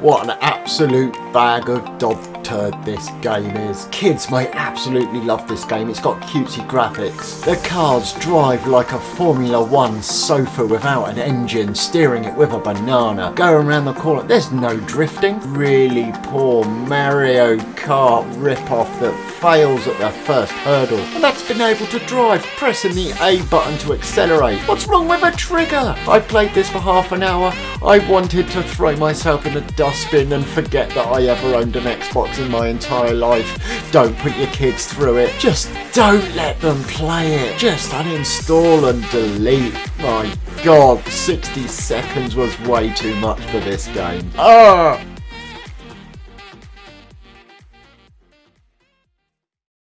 what an absolute bag of dog turd this game is. Kids may absolutely love this game. It's got cutesy graphics. The cars drive like a Formula One sofa without an engine, steering it with a banana. Going around the corner, there's no drifting. Really poor Mario Kart rip-off that fails at the first hurdle. And that's been able to drive, pressing the A button to accelerate. What's wrong with a trigger? I played this for half an hour. I wanted to throw myself in a dustbin and forget that I ever owned an Xbox in my entire life. Don't put your kids through it. Just don't let them play it. Just uninstall and delete. My god, 60 seconds was way too much for this game. Ah!